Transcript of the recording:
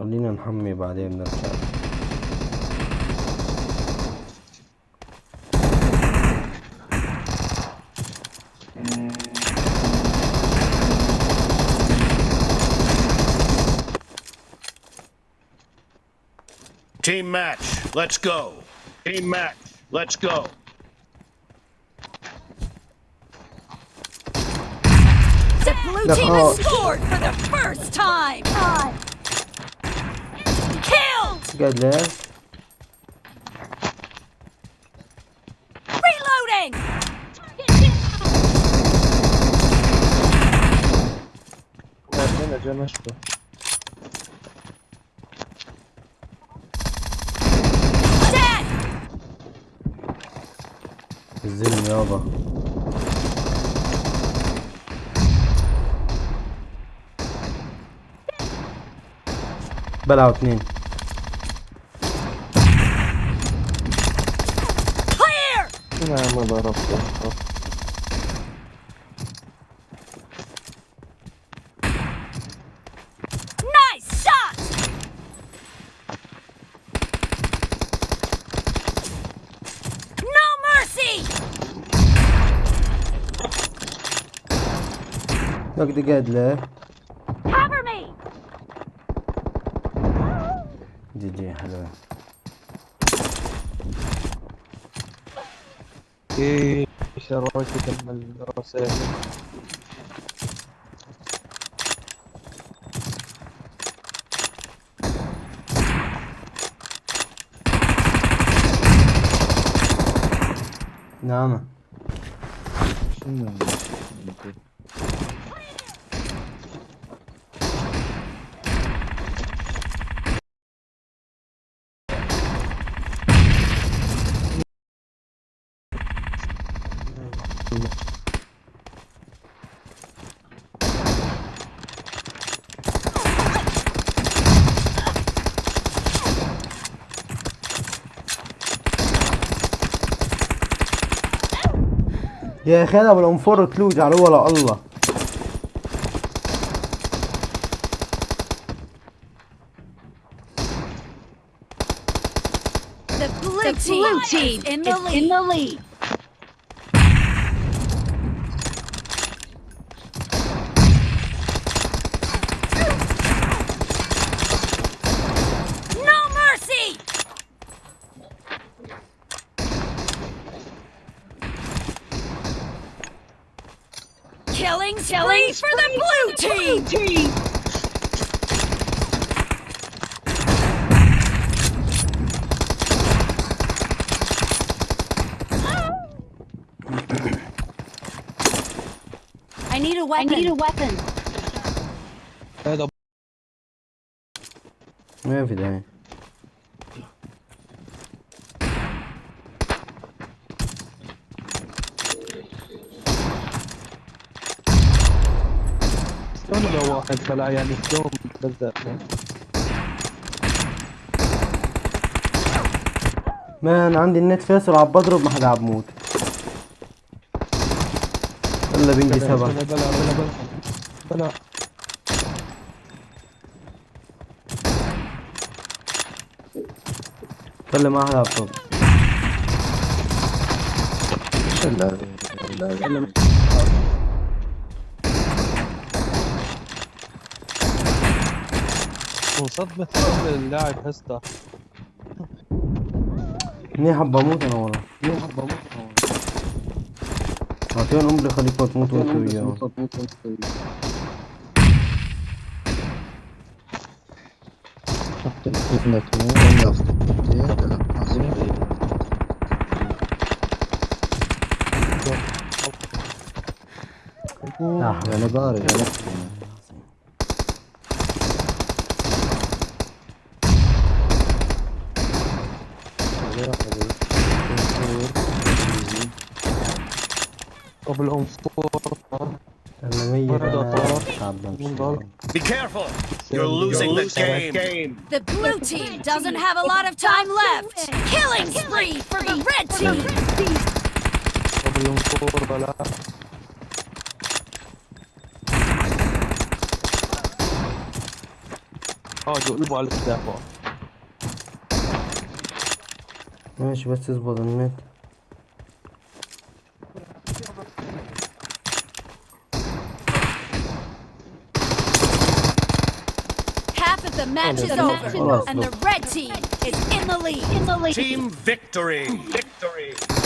خلينا نحمي بعدين نرجع Team match, let's go. Team match, let's go. The blue team has scored for the first time. قاعد لا جانا شبه الزلم يابا بلعوا اثنين Bilmiyorum bu da Arap'ta. Look قاعد Cover me. جي hello. ايه شريت الرسائل نعم شنو يا اخي انا ولا نفر كلوج على ولا الله The blue team is in the lead. Killing killing for the blue team! I need a weapon. I need a weapon. Where are there? ولا واحد فلا يعني دوم بالذات مان عندي النت فاسر عم بضرب ما حدا عم بموت يلا بنجي سبعة بلا بلا بلا بلا بلا ما حدا عم بصوب شلال وصدمة اللاعب اثنين منيح بموت انا والله منيح بموت انا والله اعطيهم عمري خليكم تموتوا انتوا وياه انا بارد انا Be careful! You're losing, the game. The blue team doesn't have a lot of time left. Killing spree for the red team. Oh, you ماشي بس اظبط النت The match is over, and the red team is in the lead. In the lead. Team victory! Victory!